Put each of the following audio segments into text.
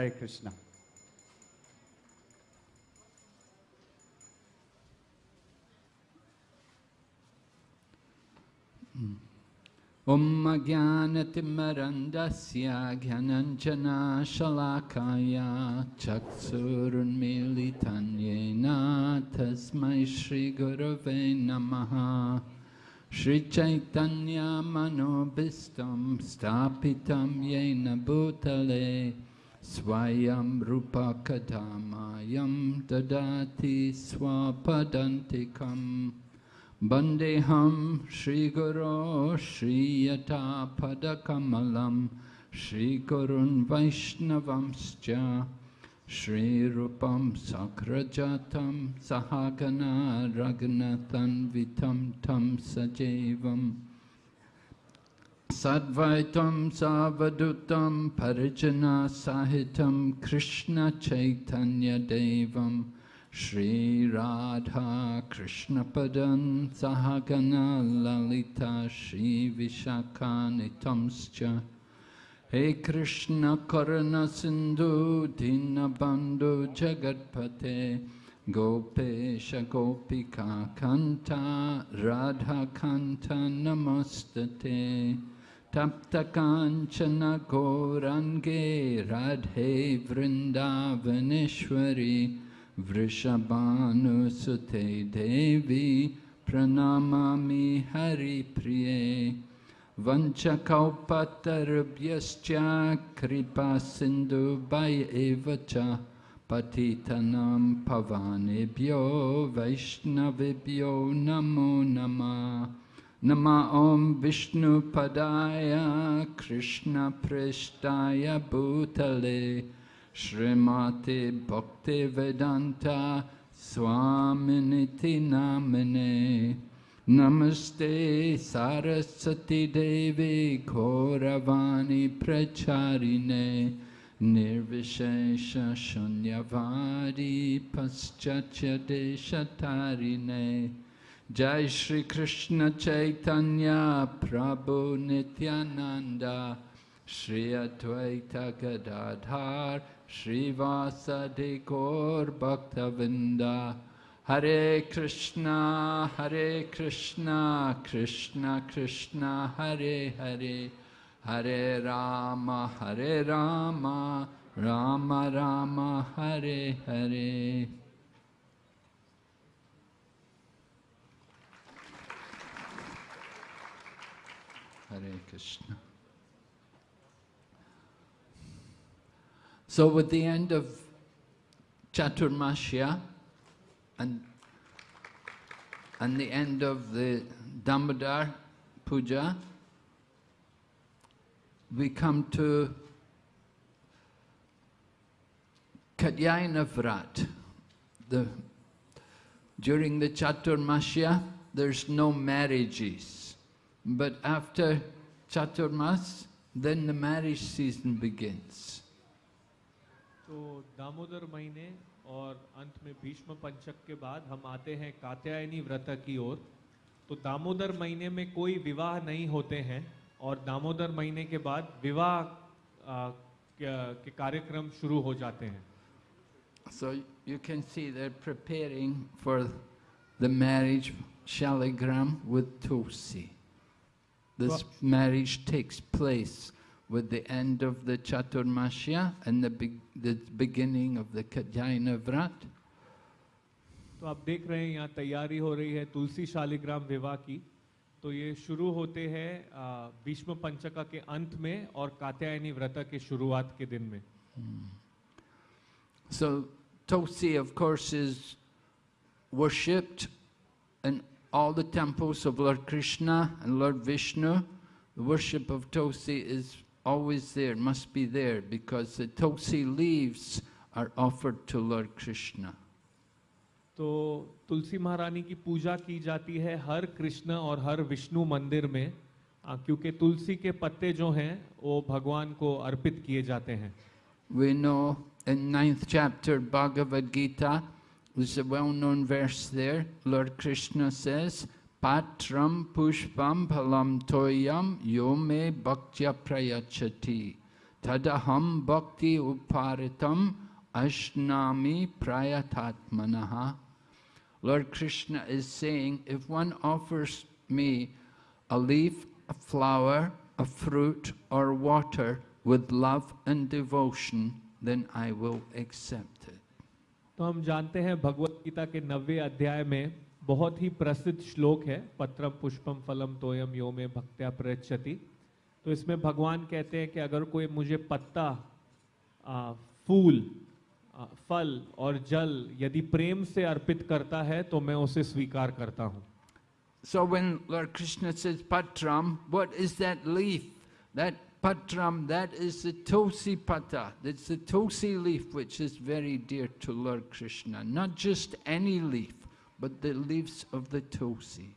Hare Krishna. ॐ ज्ञानतिमरन्दस्य ज्ञानञ्जना शलाकाया चक्षुरुन्मीलितं येन तस्मै श्रीगुरवे नमः श्रीचैतन्यमनोभीष्टं स्थापितं येन भूतले स्वयं रूपकथामायं ददाति स्वपदन्तिकम् Bandeham Shri Guru Shri Yata Padakamalam Shri Gurun Vaishnavamscha Shri Rupam Sakrajatam Sahagana Ragnathan Vitam Tam Sajevam Sadvaitam Savadutam Parijana Sahitam Krishna Chaitanya Devam Shri Radha Krishna Padan Sahagana Lalita Shri Vishakanitamscha He Krishna Karana Sindhu Dinabandhu Jagatpate Gopesha Gopika Kanta Radha Kanta Namastate Radhe Vrindavaneshwari Vrishabhanusute Devi Pranamami Hari Priye Vanchakaupatarubhyascha Kripa Sindhu Bhai Evacha Patitanam Pavanebhyo Vaishnavibhyo Namo Nama Om Vishnu Padaya Krishna Prishtaya Bhutale Srimati Bhakti Vedanta Swaminiti Namane Namaste Saraswati Devi Gauravani Pracharine Nirvishesha Shunyavadi Paschatya Deshatarine Jai Shri Krishna Chaitanya Prabhu Nityananda Shri Advaita Gadadhar Srivasadi Gaur Bhaktavinda Hare Krishna, Hare Krishna, Krishna Krishna, Hare Hare, Hare Rama, Hare Rama, Rama Rama, Hare Hare. Hare Krishna. So with the end of Chaturmasya and, and the end of the Damodar Puja, we come to Katyayana Vrat. The, during the Chaturmasya, there's no marriages. But after Chaturmas, then the marriage season begins. तो दामोदर महीने और अंत में भीष्म पंचक के बाद हम आते हैं कात्यायनी व्रत की ओर तो दामोदर महीने में कोई विवाह नहीं होते हैं और दामोदर महीने के बाद विवाह आ, के कार्यक्रम शुरू हो जाते हैं So you can see they're preparing for the marriage shaligram with Tulsi. This marriage takes place with the end of the Chaturmasya and the, be the beginning of the Katyayana Vrat. तो आप देख रहे हैं यहाँ तैयारी हो रही है तुलसी शालिग्राम विवाह की तो ये शुरू होते हैं भीष्म पंचका के अंत में और कात्यायनी व्रत के शुरुआत के दिन में So Tulsi of course is worshipped in All the temples of Lord Krishna and Lord Vishnu. The worship of Tulsi is always there, must be there, because the tulsi leaves are offered to Lord Krishna. तो तुलसी महारानी की पूजा की जाती है हर कृष्ण और हर विष्णु मंदिर में क्योंकि तुलसी के पत्ते जो हैं वो भगवान को अर्पित किए जाते हैं We know in ninth chapter Bhagavad Gita, there's a well-known verse there. Lord Krishna says, Patram pushpam phalam toyam yome bhaktya prayachati tadaham bhakti uparitam ashnami prayatatmanaha. Lord Krishna is saying, if one offers me a leaf, a flower, a fruit, or water with love and devotion, then I will accept. तो हम जानते हैं भगवत गीता के नवे अध्याय में बहुत ही प्रसिद्ध श्लोक है पत्रम पुष्पम फलम तोयम यो में भक्त्या प्रयच्छति तो इसमें भगवान कहते हैं कि अगर कोई मुझे पत्ता आ, फूल आ, फल और जल यदि प्रेम से अर्पित करता है तो मैं उसे स्वीकार करता हूँ So when Lord Krishna says patram, what is that leaf? That patram, that is the tulsi pata. That's the tulsi leaf which is very dear to Lord Krishna. Not just any leaf, but the leaves of the tulsi.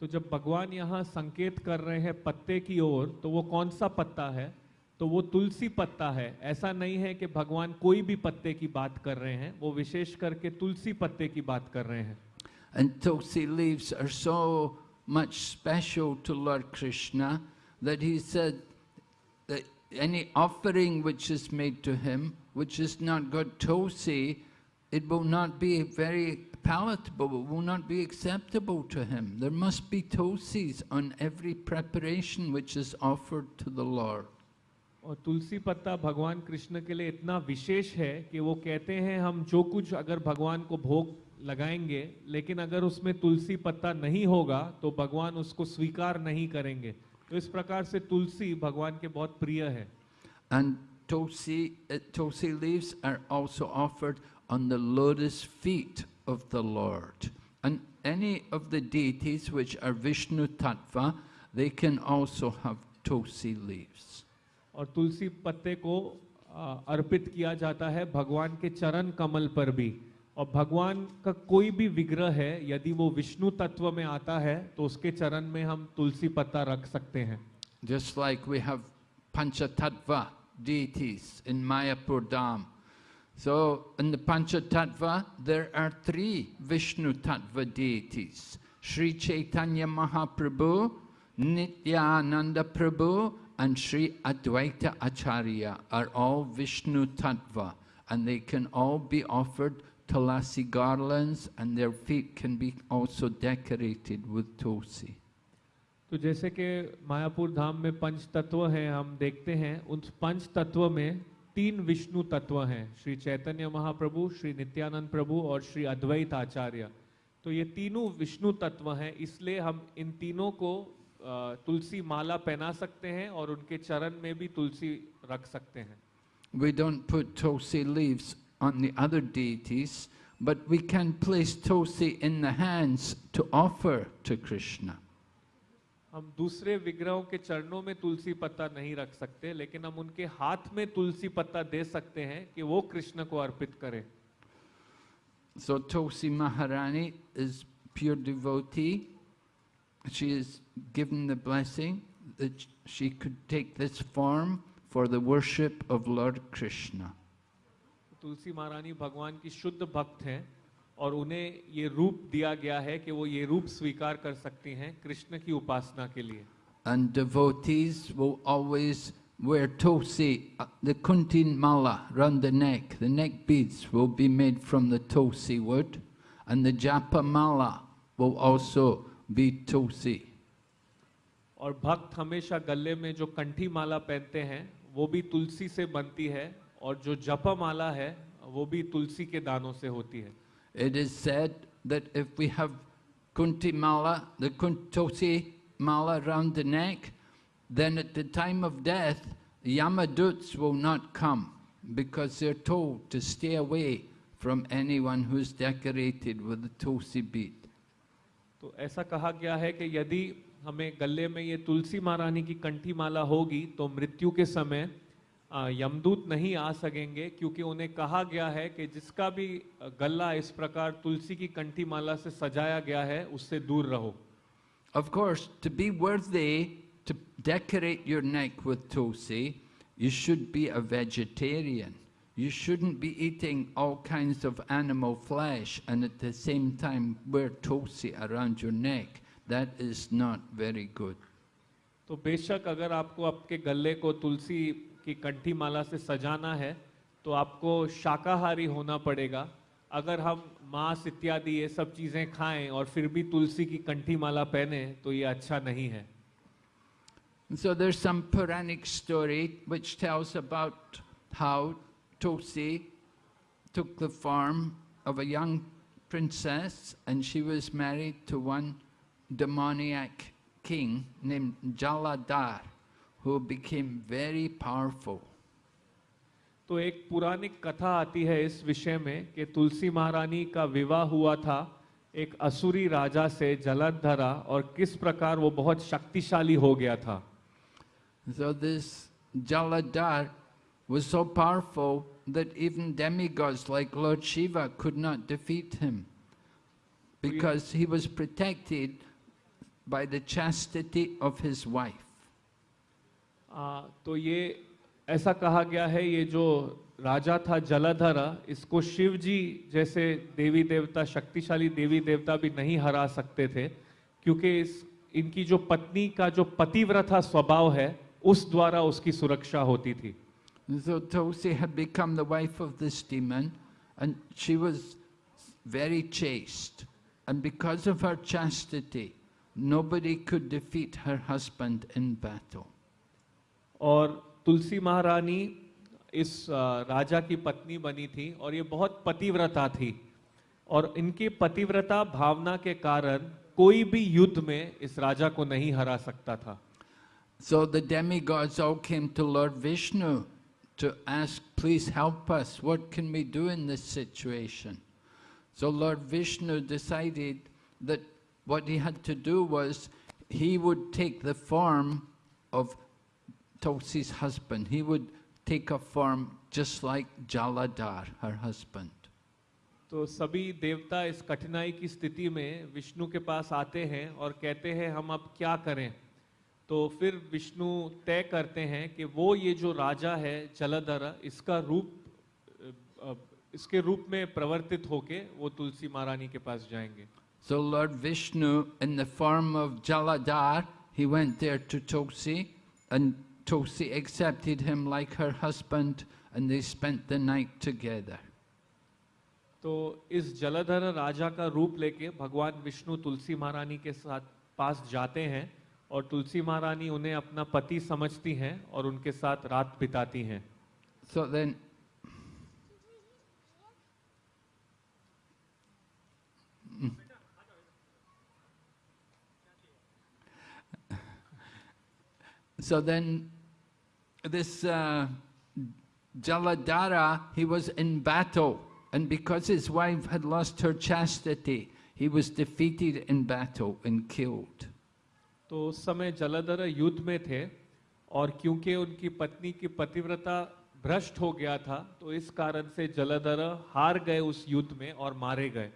तो जब भगवान यहाँ संकेत कर रहे हैं पत्ते की ओर तो वो कौन सा पत्ता है तो वो तुलसी पत्ता है ऐसा नहीं है कि भगवान कोई भी पत्ते की बात कर रहे हैं वो विशेष करके तुलसी पत्ते की बात कर रहे हैं And tulsi leaves are so much special to Lord Krishna that he said that any offering which is made to him, which is not got tulsi, it will not be very palatable, it will not be acceptable to him. There must be tulsis on every preparation which is offered to the Lord. और तुलसी पत्ता भगवान कृष्ण के लिए इतना विशेष है कि वो कहते हैं हम जो कुछ अगर भगवान को भोग लगाएँगे लेकिन अगर उसमें तुलसी पत्ता नहीं होगा तो भगवान उसको स्वीकार नहीं करेंगे तो इस प्रकार से तुलसी भगवान के बहुत प्रिय है। And tulsi tulsi leaves are also offered on the lotus feet of the lord and any of the deities which are Vishnu tattva they can also have tulsi leaves और तुलसी पत्ते को अर्पित किया जाता है भगवान के चरण कमल पर भी। और भगवान का कोई भी विग्रह है यदि वो विष्णु तत्व में आता है तो उसके चरण में हम तुलसी पत्ता रख सकते हैं Just like we have Panchatattva deities in Mayapur Dham. So in the Panchatattva, there are three Vishnu Tattva deities. Sri Chaitanya Mahaprabhu, Nityananda Prabhu, and Sri Advaita Acharya are all Vishnu Tattva. And they can all be offered tulasi garlands and their feet can be also decorated with tulsi. तो जैसे कि मायापुर धाम में पंच तत्व हैं हम देखते हैं उन पंच तत्व में तीन विष्णु तत्व हैं श्री चैतन्य महाप्रभु श्री नित्यानंद प्रभु और श्री अद्वैत आचार्य तो ये तीनों विष्णु तत्व हैं इसलिए हम इन तीनों को तुलसी माला पहना सकते हैं और उनके चरण में भी तुलसी रख सकते हैं We don't put tulsi leaves on the other deities, but we can place tulsi in the hands to offer to Krishna. हम दूसरे विग्रहों के चरणों में तुलसी पत्ता नहीं रख सकते लेकिन हम उनके हाथ में तुलसी पत्ता दे सकते हैं कि वो कृष्ण को अर्पित करें So Tulsi Maharani is pure devotee. She is given the blessing that she could take this form for the worship of Lord Krishna. तुलसी महारानी भगवान की शुद्ध भक्त हैं और उन्हें ये रूप दिया गया है कि वो ये रूप स्वीकार कर सकती हैं कृष्ण की उपासना के लिए And devotees will always wear tulsi, uh, the kuntin mala round the neck. The neck beads will be made from the tulsi wood, and the japa mala will also be tulsi. और भक्त हमेशा गले में जो कंठी माला पहनते हैं वो भी तुलसी से बनती है और जो जपा माला है वो भी तुलसी के दानों से होती है। It is said that if we have kunti mala the kuntosi mala around the neck then at the time of death Yamaduts will not come because they are told to stay away from anyone who is decorated with the tulsi bead तो ऐसा कहा गया है कि यदि हमें गले में ये तुलसी महारानी की कंठी माला होगी तो मृत्यु के समय यमदूत नहीं आ सकेंगे क्योंकि उन्हें कहा गया है कि जिसका भी गला इस प्रकार तुलसी की कंठी माला से सजाया गया है उससे दूर रहो। Of course to be worth to decorate your neck with tulsi you should be a vegetarian you should be eating all kinds of animal flesh and at the same time wear tulsi around your neck that is not very good तो बेशक अगर आपको आपके गले को तुलसी कि कंठी माला से सजाना है तो आपको शाकाहारी होना पड़ेगा अगर हम मांस इत्यादि ये सब चीज़ें खाएँ और फिर भी तुलसी की कंठी माला पहने तो ये अच्छा नहीं है So there's some Puranic story which tells about how Tulsi took the form of a young princess and she was married to one demoniac king named Jaladhar who became very powerful. तो एक पुरानिक कथा आती है इस विषय में कि तुलसी महारानी का विवाह हुआ था एक असुरी राजा से जलंधरा और किस प्रकार वो बहुत शक्तिशाली हो गया था So this Jaladhar was so powerful that even demigods like Lord Shiva could not defeat him because he was protected by the chastity of his wife. आ, तो ये ऐसा कहा गया है ये जो राजा था जलधरा इसको शिव जी जैसे देवी देवता शक्तिशाली देवी देवता भी नहीं हरा सकते थे क्योंकि इस इनकी जो पत्नी का जो पतिव्रता स्वभाव है उस द्वारा उसकी सुरक्षा होती थी So Tulsi had become the wife of this demon and she was very chaste. And because of her chastity, nobody could defeat her husband in battle. और तुलसी महारानी इस राजा की पत्नी बनी थी और ये बहुत पतिव्रता थी। और इनकी पतिव्रता भावना के कारण कोई भी युद्ध में इस राजा को नहीं हरा सकता था। So the demigods all came to lord Vishnu to ask please help us what can we do in this situation so lord Vishnu decided that what he had to do was he would take the form of Tulsi's husband. He would take a form just like Jaladhar, her husband. तो सभी देवता इस कठिनाई की स्थिति में विष्णु के पास आते हैं और कहते हैं हम अब क्या करें तो फिर विष्णु तय करते हैं कि वो ये जो राजा है जलधर इसका रूप इसके रूप में प्रवर्तित होके वो तुलसी महारानी के पास जाएँगे so lord Vishnu in the form of Jaladhar he went there to Tulsi and Tulsi accepted him like her husband, and they spent the night together. तो इस जलधर राजा का रूप लेके भगवान विष्णु तुलसी महारानी के साथ पास जाते हैं और तुलसी महारानी उन्हें अपना पति समझती हैं और उनके साथ रात बिताती हैं So then, Mm. so then, this uh, Jaladhara, he was in battle, and because his wife had lost her chastity, he was defeated in battle and killed. तो उस समय जलधर युद्ध में थे और क्योंकि उनकी पत्नी की पतिव्रता भ्रष्ट हो गया था तो इस कारण से जलधर हार गए उस युद्ध में और मारे गए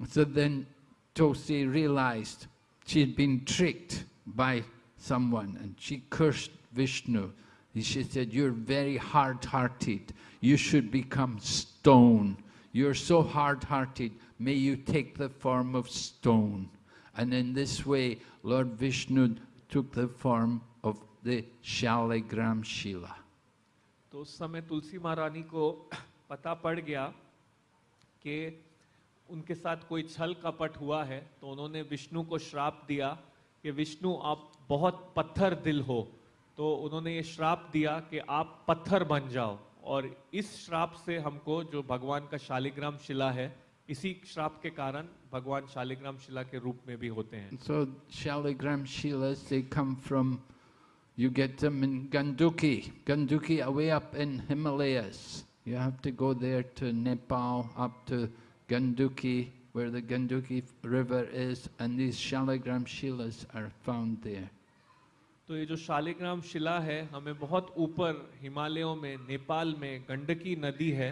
So then Tulsi realized she had been tricked by someone and she cursed Vishnu. And She said, You're very hard hearted. You should become stone. You're so hard hearted. May you take the form of stone. And in this way, Lord Vishnu took the form of the Shaligram Shila. तो उस समय तुलसी महारानी को पता पड़ गया कि उनके साथ कोई छल कपट हुआ है तो उन्होंने विष्णु को श्राप दिया कि विष्णु आप बहुत पत्थर दिल हो तो उन्होंने ये श्राप दिया कि आप पत्थर बन जाओ और इस श्राप से हमको जो भगवान का शालिग्राम शिला है इसी श्राप के कारण भगवान शालिग्राम शिला के रूप में भी होते हैं So Shaligram Shilas, they come from, you get them in Ganduki. Ganduki away up in Himalayas. You have to go there to Nepal, up to Ganduki, where the Ganduki river is, and these Shaligram Shilas are found there. तो ये जो शालिग्राम शिला है हमें बहुत ऊपर हिमालयों में नेपाल में गंडकी नदी है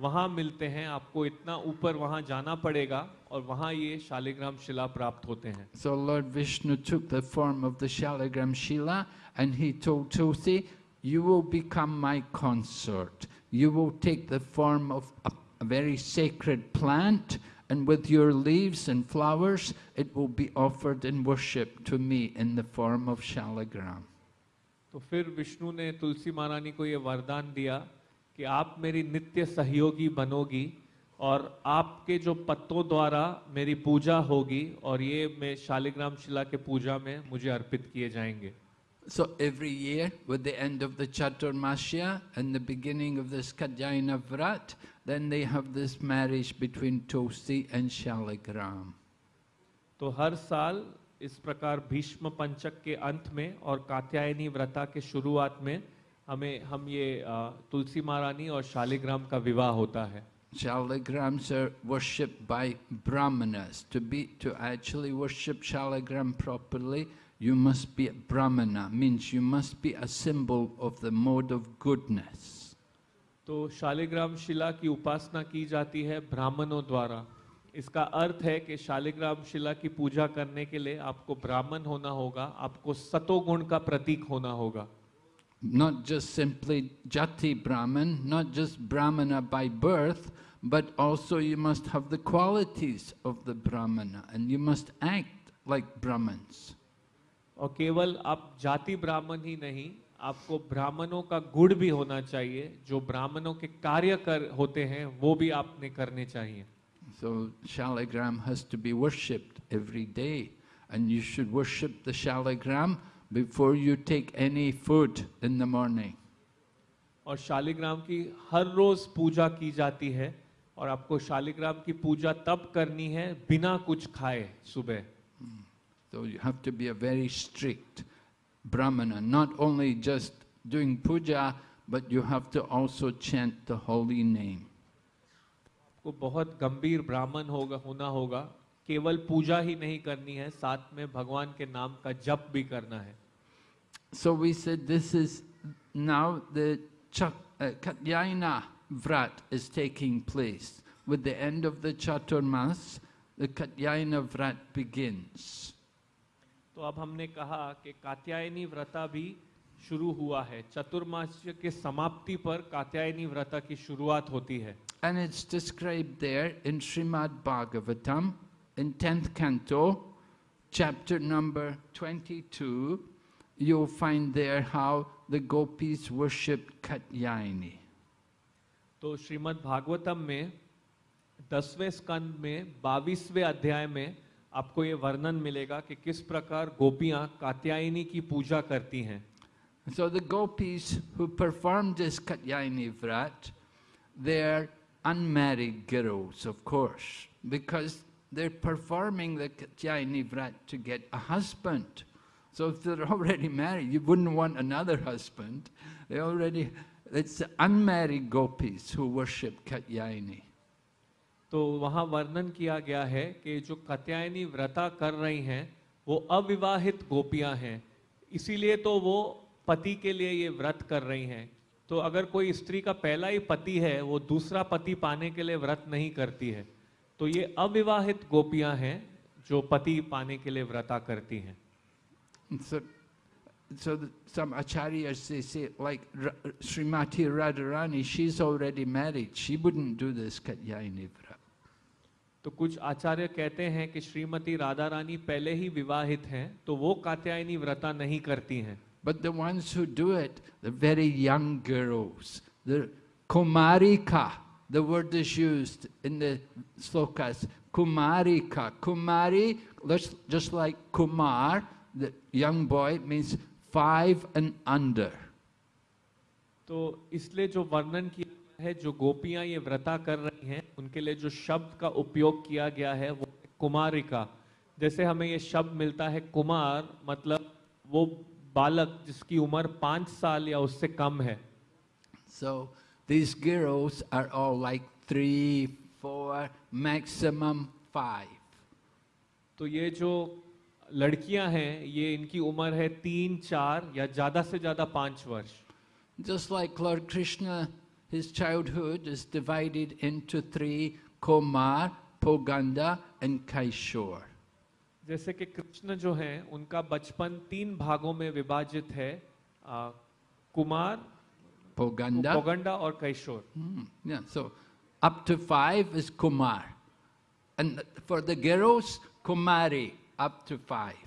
वहाँ मिलते हैं आपको इतना ऊपर वहाँ जाना पड़ेगा और वहाँ ये शालिग्राम शिला प्राप्त होते हैं So Lord Vishnu took the form of the Shaligram Shila and he told Tulsi, you will become my consort. You will take the form of a, a very sacred plant and with your leaves and flowers it will be offered in worship to me in the form of Shaligram. तो फिर विष्णु ने तुलसी महारानी को ये वरदान दिया कि आप मेरी नित्य सहयोगी बनोगी और आपके जो पत्तों द्वारा मेरी पूजा होगी और ये मैं शालिग्राम शिला के पूजा में मुझे अर्पित किए जाएंगे So every year, with the end of the Chaturmasya and the beginning of this Katyayana Vrat, then they have this marriage between Tulsi and Shaligram. तो हर साल इस प्रकार भीष्म पंचक के अंत में और कात्यायनी व्रता के शुरुआत में हमें हम ये अ, तुलसी महारानी और शालिग्राम का विवाह होता है Shaligrams are worshipped by brahmanas. To be to actually worship Shaligram properly, you must be a brahmana, means you must be a symbol of the mode of goodness. तो शालिग्राम शिला की उपासना की जाती है ब्राह्मणों द्वारा। इसका अर्थ है कि शालिग्राम शिला की पूजा करने के लिए आपको ब्राह्मण होना होगा आपको सतोगुण का प्रतीक होना होगा। Not just simply jati brahmana not just brahmana by birth but also you must have the qualities of the brahmana and you must act like brahmana और केवल आप जाति ब्राह्मण ही नहीं आपको ब्राह्मणों का गुण भी होना चाहिए। जो ब्राह्मणों के कार्य कर होते हैं वो भी आपने करने चाहिए। So shalagram has to be worshipped every day and you should worship the shalagram before you take any food in the morning. और शालिग्राम की हर रोज पूजा की जाती है और आपको शालिग्राम की पूजा तब करनी है बिना कुछ खाए सुबह। तो you have to be a very strict brahmana, not only just doing puja, but you have to also chant the holy name. को बहुत गंभीर ब्राह्मण होगा होना होगा केवल पूजा ही नहीं करनी है साथ में भगवान के नाम का जप भी करना है So we said this is now the Chat, uh, Katyayana Vrat is taking place. With the end of the Chaturmas, the Katyayana Vrat begins. तो अब हमने कहा कि कात्यायनी व्रता भी शुरू हुआ है। चतुर्मास्य के समाप्ति पर कात्यायनी व्रता की शुरुआत होती है। And it's describe there in Shrimad Bhagavatam in 10th canto chapter number 22 you find there how the gopis worship Katyayani तो श्रीमद् भागवतम में 10वें स्कंद में 22वें अध्याय में आपको ये वर्णन मिलेगा कि किस प्रकार गोपियाँ कात्यायनी की पूजा करती हैं। So the gopis who perform this Katyayani vrata they are unmarried girls of course because they are performing the Katyayani vrata to get a husband so if they are already married you wouldn't want another husband they already it's unmarried gopis who worship Katyayani तो वहाँ वर्णन किया गया है कि जो कत्यायनी व्रता कर रही हैं वो अविवाहित गोपियाँ हैं इसीलिए तो वो पति के लिए ये व्रत कर रही हैं तो अगर कोई स्त्री का पहला ही पति है वो दूसरा पति पाने के लिए व्रत नहीं करती है तो ये अविवाहित गोपियाँ हैं जो पति पाने के लिए व्रता करती हैं So, so the, some acharyas, they say, like Srimati Radharani, she's already married. She wouldn't do this. तो कुछ आचार्य कहते हैं कि श्रीमती राधा रानी पहले ही विवाहित हैं तो वो कात्यायनी व्रता नहीं करती हैं। But the ones do it the very young girls the kumarika the word is used in the shlokas kumarika kumari just like kumar the young boy means five and under तो इसलिए जो वर्णन किया है जो गोपियाँ ये व्रता कर रहे हैं उनके लिए जो शब्द का उपयोग किया गया है वो कुमारिका। जैसे हमें ये शब्द मिलता है कुमार मतलब वो बालक जिसकी उम्र पाँच साल या उससे कम है। So these girls are all like three, four, maximum five. तो ये जो लड़कियाँ हैं ये इनकी उम्र है तीन चार या ज़्यादा से ज़्यादा पाँच वर्ष। Just like Lord Krishna, his childhood is divided into three, Komar, Poganda and Kaishore. जैसे कि कृष्ण जो हैं उनका बचपन तीन भागों में विभाजित है आ, कुमार Poganda. पोगंडा और कैशोर Hmm, yeah, so up to five is Kumar. And for the girls, Kumari, up to five.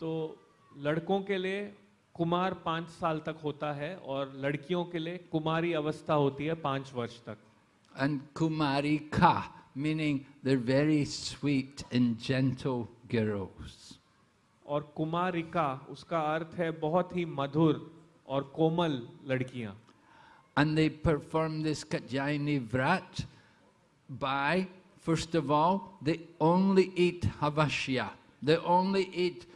तो लड़कों के लिए कुमार पाँच साल तक होता है और लड़कियों के लिए कुमारी अवस्था होती है पाँच वर्ष तक। एंड कुमारी खा meaning the very sweet and gentle girls और कुमारिका उसका अर्थ है बहुत ही मधुर और कोमल लड़कियाँ। And they perform this vrata by first of all they only eat havishya they only eat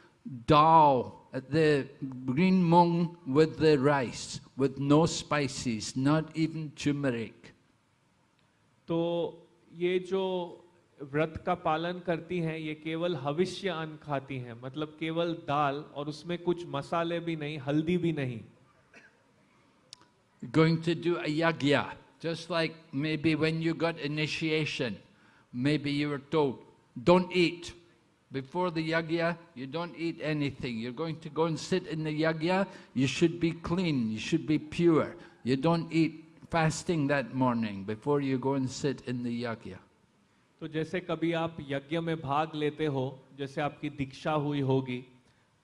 dal the green mung with the rice, with no spices, not even turmeric. तो ये जो व्रत का पालन करती हैं ये केवल हविष्य अन्न खाती हैं मतलब केवल दाल और उसमें कुछ मसाले भी नहीं हल्दी भी नहीं Going to do a yagya, just like maybe when you got initiation, maybe you were told, don't eat. Before the yagya, you don't eat anything. You're going to go and sit in the yagya, you should be clean, you should be pure. You don't eat fasting that morning before you go and sit in the yagya. तो जैसे कभी आप यज्ञ में भाग लेते हो जैसे आपकी दीक्षा हुई होगी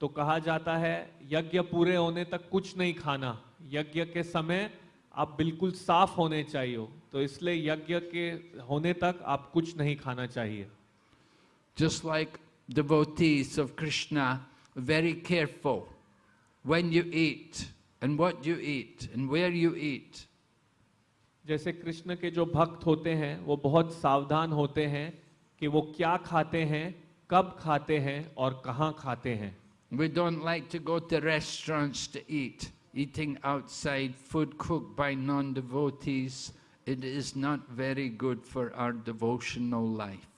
तो कहा जाता है यज्ञ पूरे होने तक कुछ नहीं खाना यज्ञ के समय आप बिल्कुल साफ़ होने चाहिए हो तो इसलिए यज्ञ के होने तक आप कुछ नहीं खाना चाहिए Just like devotees of Krishna, very careful when you eat and what you eat and where you eat. जैसे कृष्ण के जो भक्त होते हैं वो बहुत सावधान होते हैं कि वो क्या खाते हैं कब खाते हैं और कहाँ खाते हैं We don't like to go to restaurants to eat. Eating outside, food cooked by non-devotees, it is not very good for our devotional life.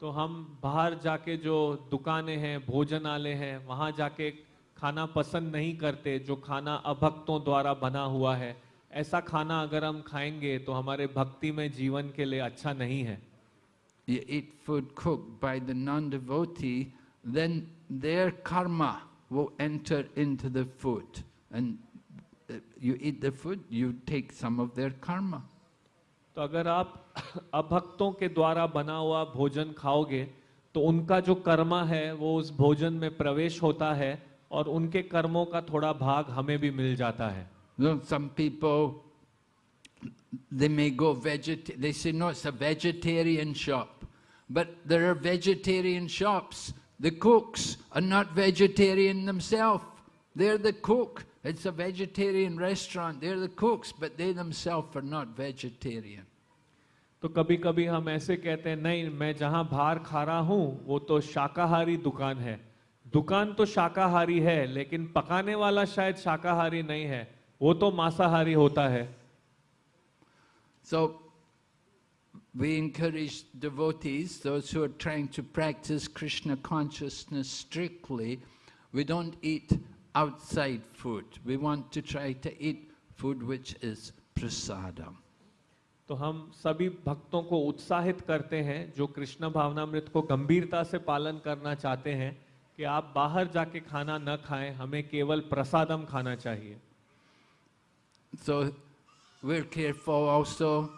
तो हम बाहर जाके जो दुकानें हैं भोजनालय हैं वहाँ जाके खाना पसंद नहीं करते जो खाना अभक्तों द्वारा बना हुआ है ऐसा खाना अगर हम खाएँगे तो हमारे भक्ति में जीवन के लिए अच्छा नहीं है You eat food cooked by the non-devotee, then their karma will enter into the food. And uh, you eat the food, you take some of their karma. तो अगर आप अभक्तों के द्वारा बना हुआ भोजन खाओगे तो उनका जो कर्मा है, वो उस भोजन में प्रवेश होता है और उनके कर्मों का थोड़ा भाग हमें भी मिल जाता है। Some people they It's a vegetarian restaurant. They're the cooks, but they themselves are not vegetarian. तो कभी कभी हम ऐसे कहते हैं नहीं मैं जहाँ बाहर खा रहा हूँ वो तो शाकाहारी दुकान है दुकान तो शाकाहारी है लेकिन पकाने वाला शायद शाकाहारी नहीं है वो तो मांसाहारी होता है so we encourage devotees those who are trying to practice Krishna consciousness strictly we don't eat outside food. We want to try to eat food which is prasadam. तो हम सभी भक्तों को उत्साहित करते हैं जो कृष्ण भावनामृत को गंभीरता से पालन करना चाहते हैं कि आप बाहर जाके खाना न खाएँ हमें केवल प्रसादम खाना चाहिए So, we're careful also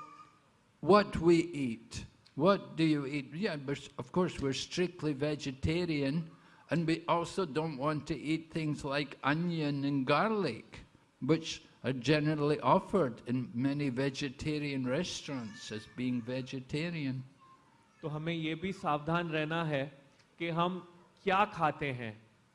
what we eat. What do you eat? Yeah, but of course, we're strictly vegetarian, and we also don't want to eat things like onion and garlic, which are generally offered in many vegetarian restaurants as being vegetarian. तो हमें ये भी सावधान रहना है कि हम क्या खाते हैं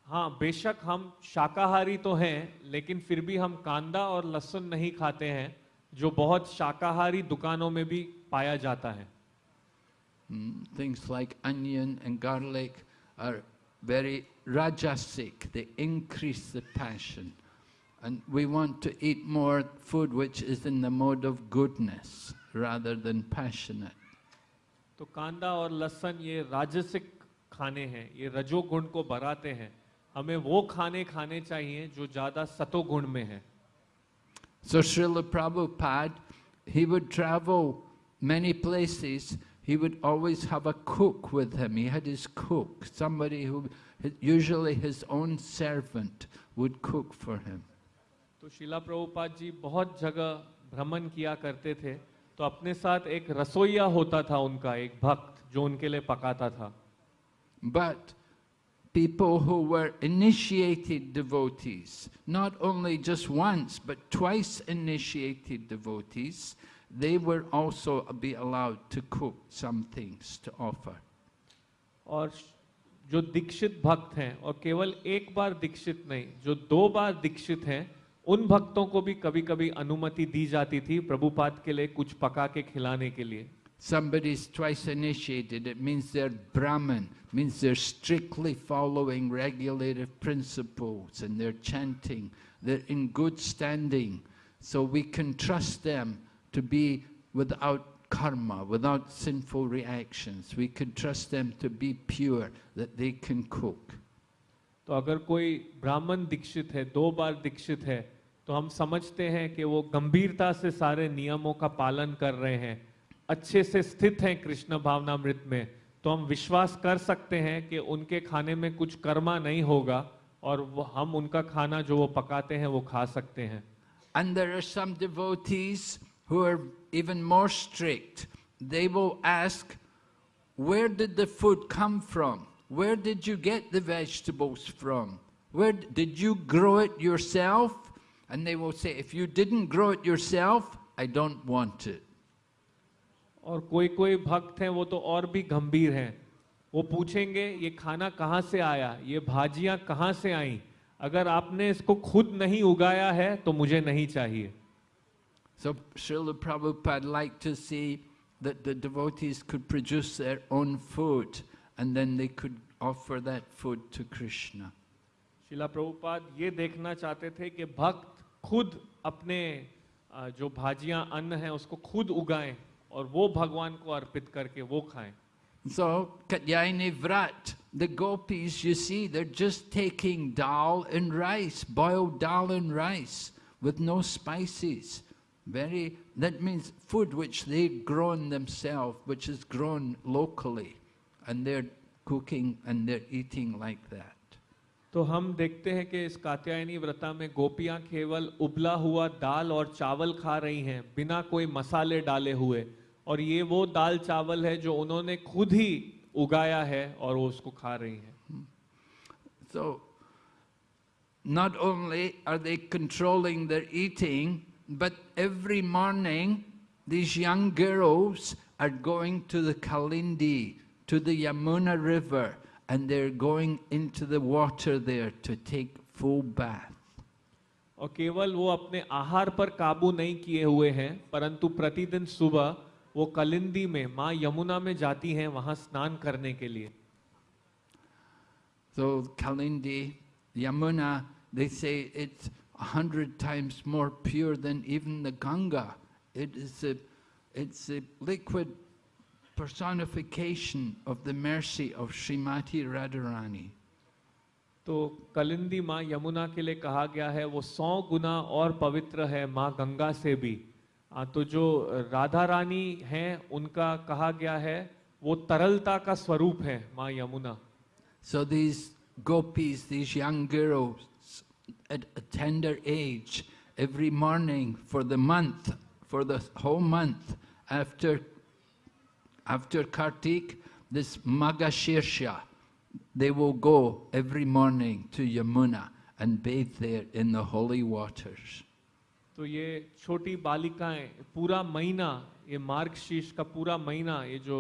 हाँ बेशक हम शाकाहारी तो हैं लेकिन फिर भी हम कांदा और लहसुन नहीं खाते हैं जो बहुत शाकाहारी दुकानों में भी पाया जाता है Mm, Things like onion and garlic are very rajasic, they increase the passion. And we want to eat more food which is in the mode of goodness rather than passionate. तो कांदा और लहसुन ये राजसिक खाने हैं ये रजोगुण को बढ़ाते हैं हमें वो खाने खाने चाहिए जो ज्यादा सतोगुण में है So Srila Prabhupada, he would travel many places, he would always have a cook with him. He had his cook, somebody who, usually his own servant, would cook for him. तो शिला प्रभुपाद जी बहुत जगह भ्रमण किया करते थे तो अपने साथ एक रसोईया होता था उनका एक भक्त जो उनके लिए पकाता था But people who were initiated devotees, not only just once, but twice initiated devotees, they were also be allowed to cook some things to offer. और जो दीक्षित भक्त हैं और केवल एक बार दीक्षित नहीं जो दो बार दीक्षित हैं उन भक्तों को भी कभी कभी अनुमति दी जाती थी प्रभुपाद के लिए कुछ पका के खिलाने के लिए Somebody's twice initiated, it means they're Brahmin, means they're strictly following regulative principles and they're chanting, they're in good standing. So we can trust them to be without karma, without sinful reactions. We can trust them to be pure, that they can cook. तो अगर कोई ब्राह्मण दीक्षित है दो बार दीक्षित है तो हम समझते हैं कि वो गंभीरता से सारे नियमों का पालन कर रहे हैं अच्छे से स्थित हैं कृष्ण भावनामृत में तो हम विश्वास कर सकते हैं कि उनके खाने में कुछ कर्मा नहीं होगा और वो हम उनका खाना जो वो पकाते हैं वो खा सकते हैं And there are some devotees who are even more strict. They will ask, where did the food come from? Where did you get the vegetables from? Where did you grow it yourself? And they will say, if you didn't grow it yourself, I don't want it. और कोई कोई भक्त हैं वो तो और भी गंभीर हैं वो पूछेंगे ये खाना कहाँ से आया ये भाजियाँ कहाँ से आई अगर आपने इसको खुद नहीं उगाया है तो मुझे नहीं चाहिए So Srila Prabhupada liked to see that the devotees could produce their own food and then they could offer that food to Krishna. शिला प्रभुपाद ये देखना चाहते थे कि भक्त खुद अपने अ, जो भाजियां अन्न है उसको खुद उगाएं और वो भगवान को अर्पित करके वो खाएं So, Katyayani Vrat, the gopis, you see, they're just taking dal and rice, boiled dal and rice, with no spices. Very, that means food which they've grown themselves, which is grown locally, and they're cooking and they're eating like that. तो हम देखते हैं कि इस कात्यायनी व्रता में गोपियाँ केवल उबला हुआ दाल और चावल खा रही हैं बिना कोई मसाले डाले हुए और ये वो दाल चावल है जो उन्होंने खुद ही उगाया है और वो उसको खा रही हैं So, not only are they controlling their eating, but every morning these young girls are going to the Kalindi, to the Yamuna River, and they're going into the water there to take full bath. और केवल वो अपने आहार पर काबू नहीं किए हुए हैं परंतु प्रतिदिन सुबह वो कलिंदी में माँ यमुना में जाती हैं वहाँ स्नान करने के लिए So, Kalindi, Yamuna, they say it's a hundred times more pure than even the Ganga. It is a, it's a liquid personification of the mercy of Srimati Radharani. तो कलिंदी माँ यमुना के लिए कहा गया है वो सौ गुना और पवित्र है माँ गंगा से भी आ, तो जो राधा रानी हैं उनका कहा गया है वो तरलता का स्वरूप है माँ Yamuna So these gopis, these young girls at a tender age, every morning for the month, for the whole month, after, after Kartik, this Magashirsha, they will go every morning to Yamuna and bathe there in the holy waters. तो ये छोटी बालिकाएं पूरा महीना ये मार्ग शीर्ष का पूरा महीना ये जो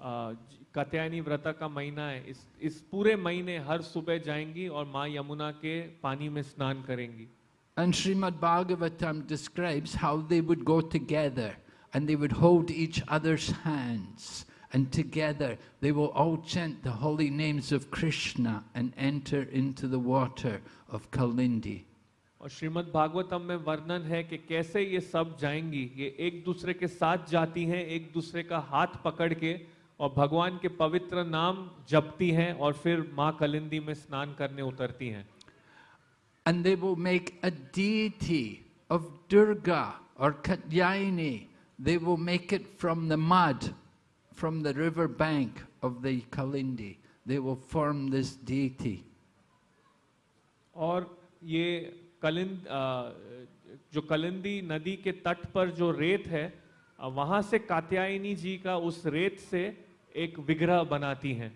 आ, ज- कत्यायनी व्रत का महीना है। इस इस पूरे महीने हर सुबह जाएँगी और माँ यमुना के पानी में स्नान करेंगी। And Shrimad Bhagavatam describes how they would go together and they would hold each others hands and together they will all chant the holy names of Krishna and enter into the water of Kalindi और श्रीमद् भागवतम में वर्णन है कि कैसे ये सब जाएँगी। ये एक दूसरे के साथ जाती हैं एक दूसरे का हाथ पकड़ के और भगवान के पवित्र नाम जपती हैं और फिर माँ कलिंदी में स्नान करने उतरती हैं And they will make a deity of Durga or Katyayani. They will make it from the mud, from the river bank of the Kalindi. They will form this deity. और ये कलिंद अ, जो कलिंदी नदी के तट पर जो रेत है अ, वहाँ से कात्यायनी जी का उस रेत से एक विग्रह बनाती हैं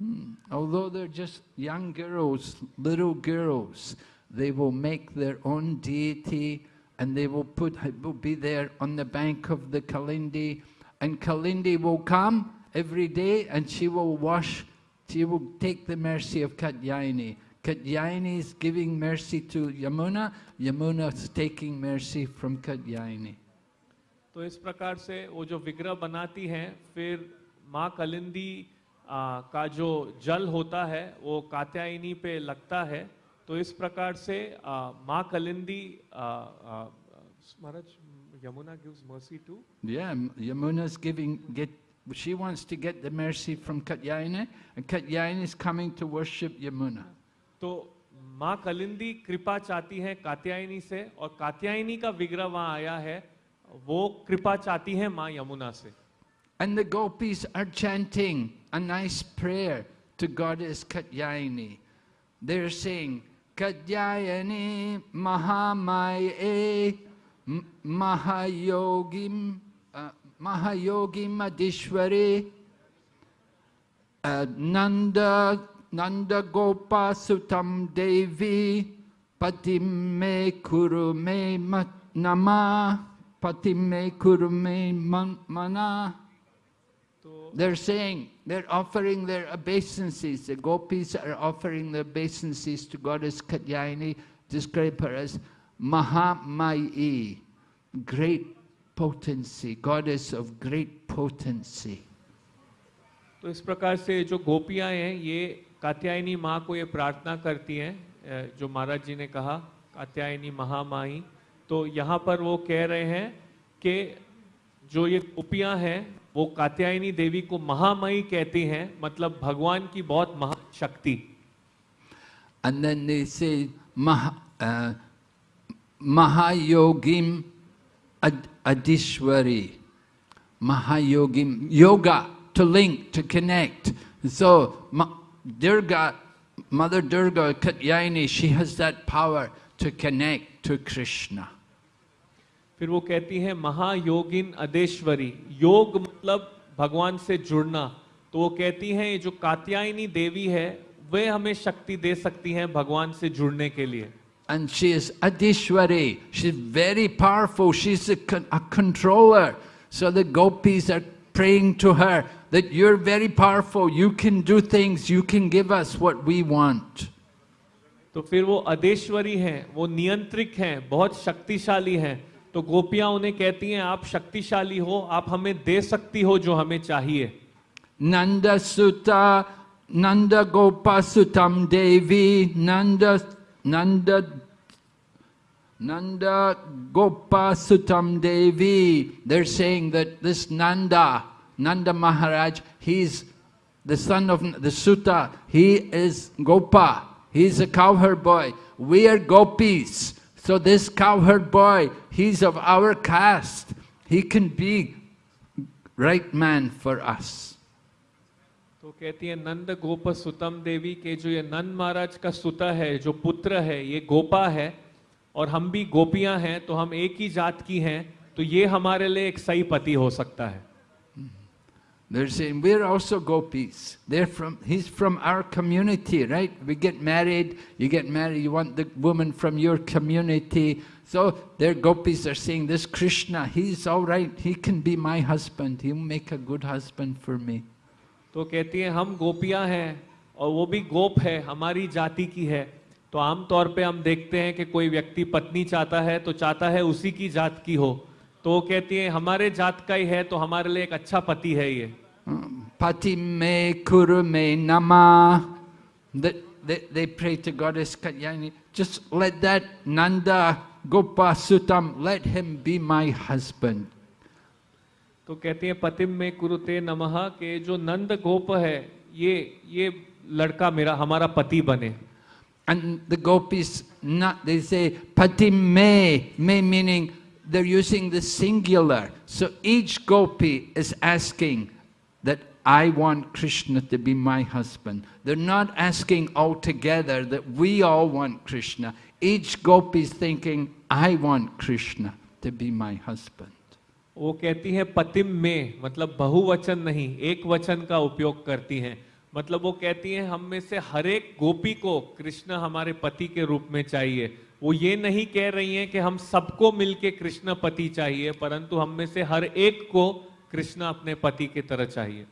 Hmm. Although they're just young girls, little girls, they will make their own deity and they will put will be there on the bank of the Kalindi and Kalindi will come every day and she will wash, she will take the mercy of Katyayani. Katyayani is giving mercy to Yamuna, Yamuna is taking mercy from Katyayani. तो इस प्रकार से वो जो विग्रह बनाती हैं फिर माँ कलिंदी आ, का जो जल होता है वो कात्यायनी पे लगता है तो इस प्रकार से माँ कलिंदी महाराज Yamuna gives mercy to Yeah, Yamuna's giving, get, she wants to get the mercy from Katyayani, and Katyayani is coming to worship Yamuna. तो माँ कलिंदी कृपा चाहती है कात्यायनी से और कात्यायनी का विग्रह वहाँ आया है वो कृपा चाहती है माँ यमुना से And the gopis are chanting a nice prayer to goddess Katyayani. They're saying, Katyayani Mahamaye Mahayogim uh, Mahayogim Adishwari uh, Nanda Nanda Gopa Sutam Devi Patim me kuru me ma- nama me kuru mana they're saying, they're offering their obeisances. The gopis are offering their obeisances to goddess Katyayani, describe her as Mahamayi, great potency, goddess of great potency. तो इस प्रकार से जो गोपियाँ हैं ये कात्यायनी माँ को ये प्रार्थना करती हैं जो महाराज जी ने कहा कात्यायनी महामाई तो यहाँ पर वो कह रहे हैं कि जो ये गोपियाँ हैं वो कात्यायनी देवी को महामई कहती हैं मतलब भगवान की बहुत महाशक्ति। से महायोगी अधिश्वरी। Mahayogi, yoga to link to connect so Durga, mother Durga Katyayani she has that power to connect to Krishna फिर वो कहती है महायोगिन अदेश्वरी योग मतलब भगवान से जुड़ना तो वो कहती हैं ये जो कात्यायनी देवी है वे हमें शक्ति दे सकती हैं भगवान से जुड़ने के लिए And she is Adishwari. She's very powerful. She's a, con- a controller. So the gopis are praying to her that you're very powerful. You can do things. You can give us what we want. तो फिर वो अदेश्वरी हैं वो नियंत्रिक हैं बहुत शक्तिशाली हैं तो गोपियाँ उन्हें कहती हैं, आप शक्तिशाली हो, आप हमें दे सकती हो जो हमें चाहिए। नंद सुता नंद गोपा सुतम देवी, नंद नंद नंद गोपा सुतम देवी। There sang this Nanda Nand Maharaj he is the son of the suta he is gopa he is a cowherd boy we are gopis So this cowherd boy, he's of our caste. He can be right man for us. तो कहती है नंद गोप सुतम देवी के जो ये नंद महाराज का सुता है जो पुत्र है ये गोपा है और हम भी गोपियाँ हैं तो हम एक ही जात की हैं तो ये हमारे लिए एक सही पति हो सकता है They're saying, we're also gopis. They're from, he's from our community, right? We get married, you get married, you want the woman from your community. So their gopis are saying, this Krishna, he's all right, he can be my husband, he'll make a good husband for me. तो कहती है हम गोपियाँ हैं और वो भी गोप है हमारी जाति की है तो आम तौर पे हम देखते हैं कि कोई व्यक्ति पत्नी चाहता है तो चाहता है उसी की जात की हो तो वो कहती है हमारे जात का ही है तो हमारे लिए एक अच्छा पति है ये Um, me kuru me nama. They, they, they pray to Goddess Katyayani, just let that Nanda Gopa Sutam, let him be my husband. तो कहती है पतिम में कुरुते नमः के जो नंद गोप है ये ये लड़का मेरा हमारा पति बने And the gopis, not, they say patim me, me meaning they're using the singular. So each gopi is asking that I want Krishna to be my husband. They're not asking altogether that we all want Krishna. Each gopi is thinking, I want Krishna to be my husband. वो कहती है पतिम में मतलब बहुवचन नहीं एक वचन का उपयोग करती हैं मतलब वो कहती हैं हम में से हर एक गोपी को कृष्ण हमारे पति के रूप में चाहिए वो ये नहीं कह रही हैं कि हम सबको मिलके कृष्ण पति चाहिए परंतु हम में से हर एक को कृष्ण अपने पति की तरह चाहिए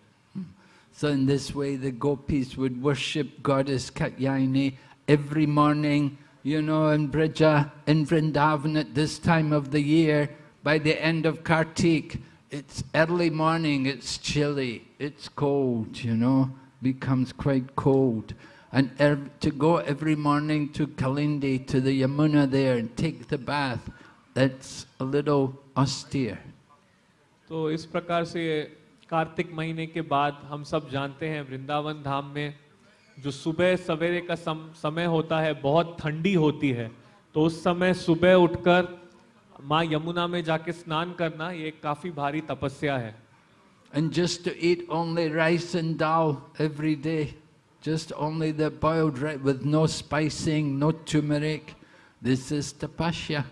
So in this way the gopis would worship goddess Katyayani every morning, you know, in Brija, in Vrindavan at this time of the year, by the end of Kartik, it's early morning, it's chilly, it's cold, you know, becomes quite cold. And ev to go every morning to Kalindi, to the Yamuna there and take the bath, that's a little austere. तो इस प्रकार से कार्तिक महीने के बाद हम सब जानते हैं वृंदावन धाम में जो सुबह सवेरे का सम, समय होता है बहुत ठंडी होती है तो उस समय सुबह उठकर माँ यमुना में जाके स्नान करना ये काफ़ी भारी तपस्या है And just to eat only rice and dal every day, just only the boiled rice with no spicing, no turmeric, this is tapasya.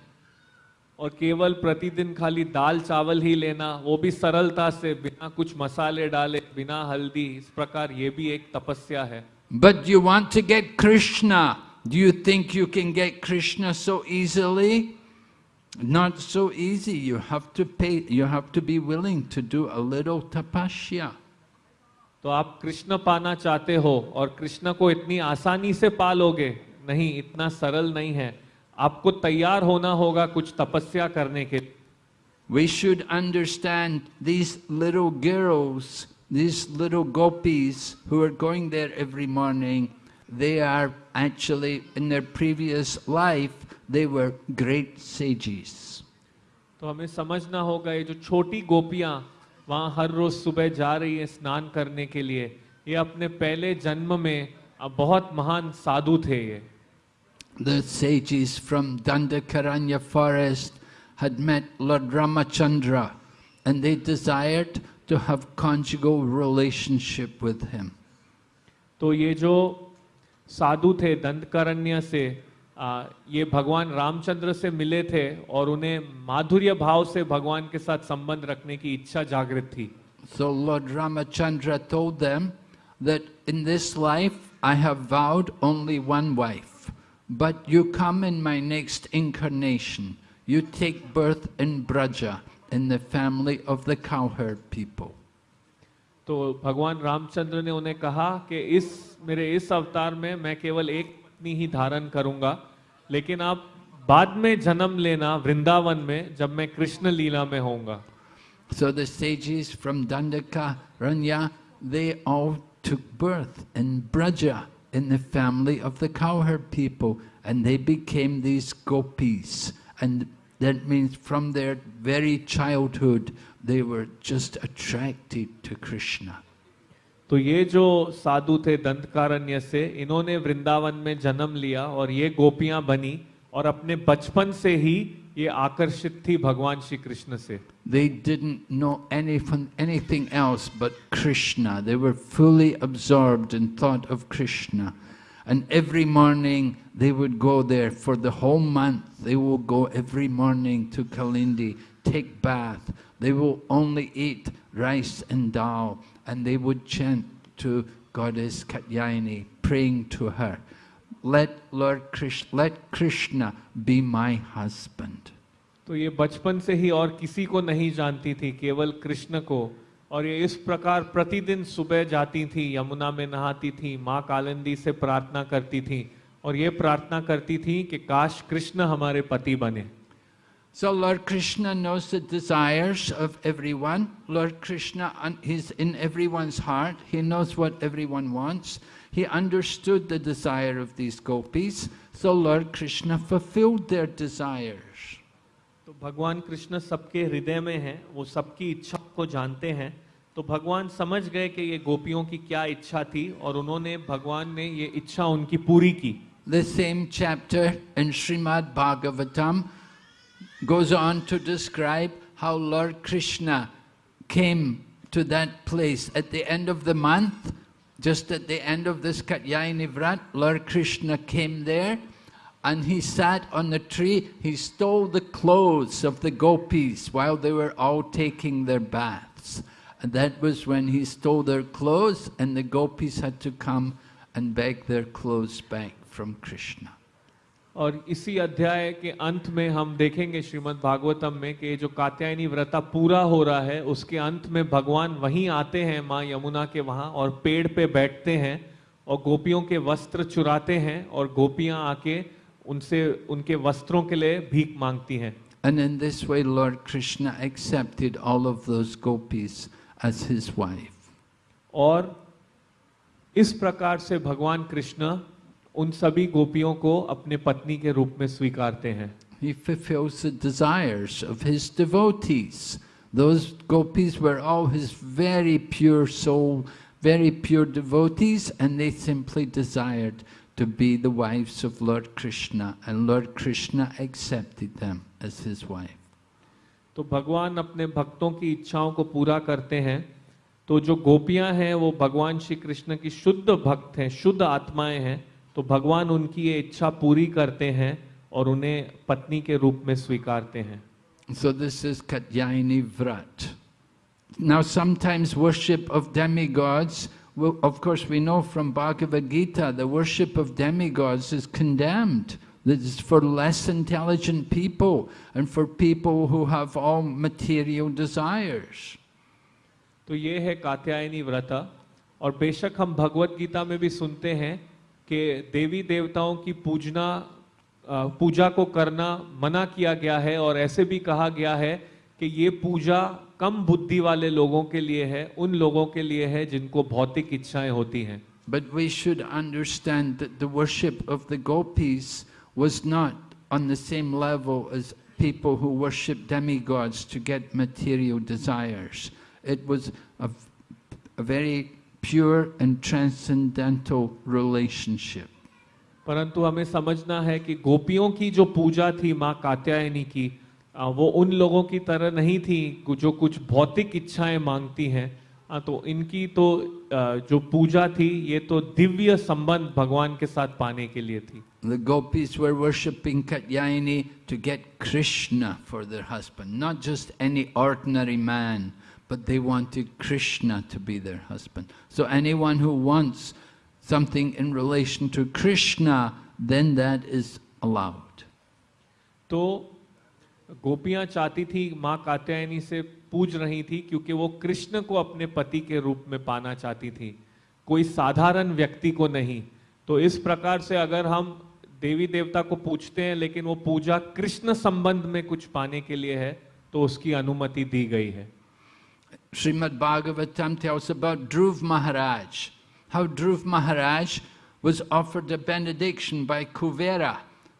और केवल प्रतिदिन खाली दाल चावल ही लेना वो भी सरलता से बिना कुछ मसाले डाले बिना हल्दी इस प्रकार ये भी एक तपस्या है But you want to get Krishna. Do you think you can get Krishna so easily? Not so easy. You have to pay, you have to be willing to do a little tapasya. तो आप कृष्ण पाना चाहते हो और कृष्ण को इतनी आसानी से पालोगे नहीं इतना सरल नहीं है आपको तैयार होना होगा कुछ तपस्या करने के We should understand these little girls, these little gopis who are going there every morning, they are actually, in their previous life, they were great sages. तो हमें समझना होगा ये जो छोटी गोपियाँ वहाँ हर रोज सुबह जा रही है स्नान करने के लिए ये अपने पहले जन्म में बहुत महान साधु थे ये The sages from Dandakaranya forest had met Lord Ramachandra and they desired to have conjugal relationship with him. तो ये जो साधु थे दंडकारण्य से ये भगवान रामचंद्र से मिले थे और उन्हें माधुर्य भाव से भगवान के साथ संबंध रखने की इच्छा जागृत थी। So lord Ramachandra told them that in this life I have vowed only one wife but you come in my next incarnation you take birth in Braja in the family of the cowherd people तो भगवान रामचंद्र ने उन्हें कहा कि इस मेरे इस अवतार में मैं केवल एक पत्नी ही धारण करूंगा लेकिन आप बाद में जन्म लेना वृंदावन में जब मैं कृष्ण लीला में होऊंगा So the sages from Dandaka, Ranya, they all took birth in Braja, in the family of the cowherd people, and they became these gopis. And that means from their very childhood, they were just attracted to Krishna. तो ये जो साधु थे दंतकारण्य से इन्होंने वृंदावन में जन्म लिया और ये गोपियाँ बनी और अपने बचपन से ही ये आकर्षित थी भगवान श्री कृष्ण से They didn't know anything, anything else but Krishna. They were fully absorbed in thought of Krishna. And every morning they would go there for the whole month. They will go every morning to Kalindi, take bath. They will only eat rice and dal. And they would chant to Goddess Katyayani, praying to her, let Lord Krishna, let Krishna be my husband. तो ये बचपन से ही और किसी को नहीं जानती थी केवल कृष्ण को। और ये इस प्रकार प्रतिदिन सुबह जाती थी यमुना में नहाती थी माँ कालिंदी से प्रार्थना करती थी। और ये प्रार्थना करती थी कि काश कृष्ण हमारे पति बने। So Lord Krishna knows the desires of everyone. Lord Krishna is in everyone's heart. He knows what everyone wants. He understood the desire of these gopis. So Lord Krishna fulfilled their desires. तो भगवान कृष्ण सबके हृदय में हैं वो सबकी इच्छा को जानते हैं तो भगवान समझ गए कि ये गोपियों की क्या इच्छा थी और उन्होंने भगवान ने ये इच्छा उनकी पूरी की The same chapter in Srimad Bhagavatam goes on to describe how Lord Krishna came to that place at the end of the month, just at the end of this Katyayani Vrat, Lord Krishna came there and he sat on the tree, he stole the clothes of the gopis while they were all taking their baths. And that was when he stole their clothes and the gopis had to come and beg their clothes back from Krishna. और इसी अध्याय के अंत में हम देखेंगे श्रीमद् भागवतम में कि जो कात्यायनी व्रता पूरा हो रहा है उसके अंत में भगवान वहीं आते हैं माँ यमुना के वहाँ और पेड़ पे बैठते हैं और गोपियों के वस्त्र चुराते हैं और गोपियाँ आके उनसे उनके वस्त्रों के लिए भीख मांगती हैं And in this way, Lord Krishna accepted all of those gopis as his wife. और इस प्रकार से भगवान कृष्ण उन सभी गोपियों को अपने पत्नी के रूप में स्वीकारते हैं He fulfills the desires of his devotees. Those gopis were all his very pure soul, very pure devotees, and they simply desired to be the wives of Lord Krishna, and Lord Krishna accepted them as his wife. तो भगवान अपने भक्तों की इच्छाओं को पूरा करते हैं तो जो गोपियाँ हैं वो भगवान श्री कृष्ण की शुद्ध भक्त हैं शुद्ध आत्माएँ हैं तो भगवान उनकी ये इच्छा पूरी करते हैं और उन्हें पत्नी के रूप में स्वीकारते हैं। सो this is Katyayani vrata now sometimes worship of demigods of course we know from Bhagavad Gita the worship of demigods is condemned This is for less intelligent people and for people who have all material desires. तो ये है कात्यायनी व्रता। और बेशक हम भगवत गीता में भी सुनते हैं कि देवी देवताओं की पूजना पूजा को करना मना किया गया है और ऐसे भी कहा गया है कि ये पूजा कम बुद्धि वाले लोगों के लिए है, उन लोगों के लिए है जिनको भौतिक इच्छाएँ होती हैं। But we should understand the worship of the gopis was not on the same level as people who worship demigods to get material desires it was a very pure and transcendental relationship. परंतु हमें समझना है कि गोपियों की जो पूजा थी माँ कात्यायनी की वो उन लोगों की तरह नहीं थी जो कुछ भौतिक इच्छाएँ मांगती हैं तो इनकी तो जो पूजा थी ये तो दिव्य संबंध भगवान के साथ पाने के लिए थी The gopis were worshipping Katyayani to get Krishna for their husband, not just any ordinary man, but they wanted Krishna to be their husband. So anyone who wants something in relation to Krishna, then that is allowed. तो गोपियाँ चाहती थी माँ कात्यायनी से पूज रही थी क्योंकि वो कृष्ण को अपने पति के रूप में पाना चाहती थी कोई साधारण व्यक्ति को नहीं तो इस प्रकार से अगर हम देवी देवता को पूछते हैं लेकिन वो पूजा कृष्ण संबंध में कुछ पाने के लिए है तो उसकी अनुमति दी गई है Srimad Bhagavatam tells about Dhruv Maharaj, how Dhruv Maharaj was offered a benediction by Kuvera.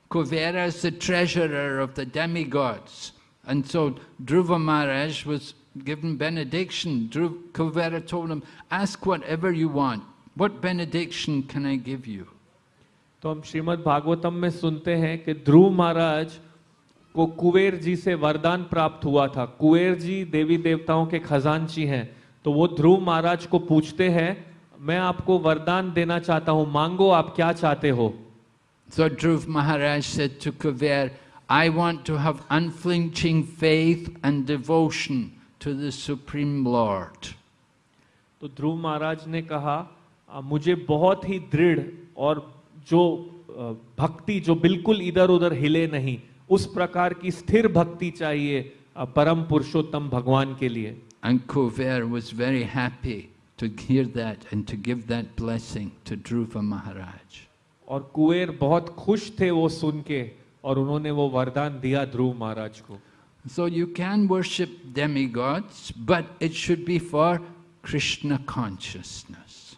Kuvera is the treasurer of the demigods. And so Dhruva Maharaj was given benediction. Dhruv, Kuvera told him, ask whatever you want. What benediction can I give you? तो हम श्रीमद् भागवतम में सुनते हैं कि ध्रुव महाराज को कुबेर जी से वरदान प्राप्त हुआ था। कुबेर जी देवी देवताओं के खजांची हैं। तो वो ध्रुव महाराज को पूछते हैं मैं आपको वरदान देना चाहता हूँ मांगो आप क्या चाहते हो? So Dhruv Maharaj said to Kuver, I want to have unflinching faith and devotion to the Supreme Lord. तो ध्रुव महाराज ने कहा "आ, मुझे बहुत ही दृढ़ और जो भक्ति जो बिल्कुल इधर उधर हिले नहीं उस प्रकार की स्थिर भक्ति चाहिए परम पुरुषोत्तम भगवान के लिए। महाराज और कुएर बहुत खुश थे वो सुन के और उन्होंने वो वरदान दिया ध्रुव महाराज को। So you can worship demigods but it should be for Krishna consciousness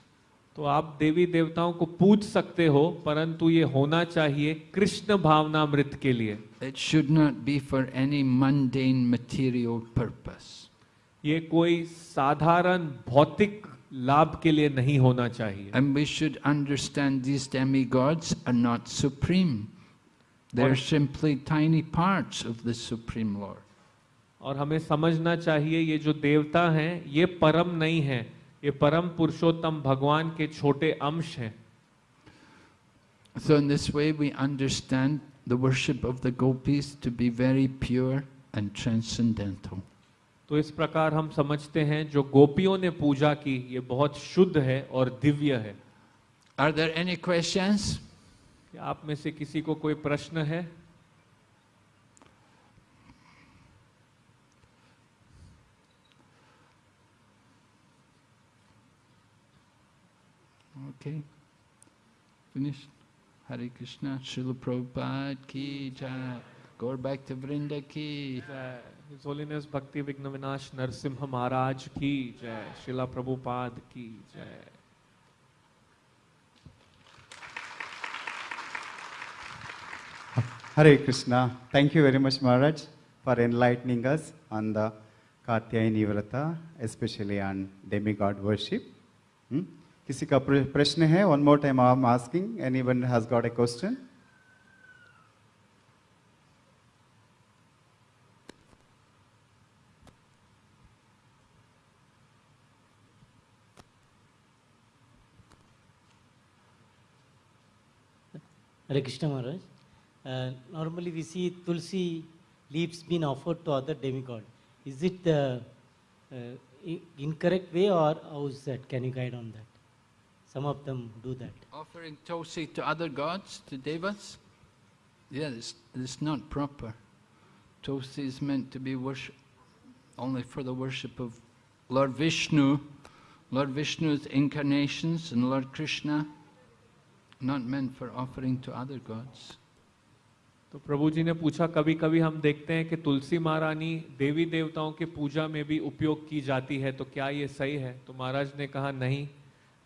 तो आप देवी देवताओं को पूछ सकते हो परंतु ये होना चाहिए कृष्ण भावना मृत के लिए। It should not be for any mundane material purpose. ये कोई साधारण भौतिक लाभ के लिए नहीं होना चाहिए And we should understand these demigods are not supreme. They're Or- simply tiny parts of the Supreme Lord. और हमें समझना चाहिए ये जो देवता हैं ये परम नहीं है ये परम पुरुषोत्तम भगवान के छोटे अंश हैं So in this way we understand the worship of the gopis to be very pure and transcendental. तो इस प्रकार हम समझते हैं जो गोपियों ने पूजा की ये बहुत शुद्ध है और दिव्य है Are there any questions? क्या आप में से किसी को कोई प्रश्न है Okay. Finished. Hare Krishna, Srila Prabhupada ki jai. Go back to Vrinda ki. जय His Holiness भक्ति विघ्न विनाश नरसिम्हा महाराज की जय शिला प्रभुपाद की जय Hare Krishna. Thank you very much, Maharaj, for enlightening us on the Katyayani Vrata, especially on demigod worship. Hmm? किसी का प्रश्न है one more time I am asking anyone has got a question Hare Krishna Maharaj. Uh, normally we see tulsi leaves being offered to other demigod. Is it the uh, incorrect way or how is that? Can you guide on that? Some of them do that. Offering Tulsi to other gods, to devas? Yeah, it's, it's not proper. Tulsi is meant to be worship only for the worship of Lord Vishnu, Lord Vishnu's incarnations and Lord Krishna, not meant for offering to other gods. तो प्रभु जी ने पूछा कभी कभी हम देखते हैं कि तुलसी महारानी देवी देवताओं के पूजा में भी उपयोग की जाती है तो क्या ये सही है तो महाराज ने कहा नहीं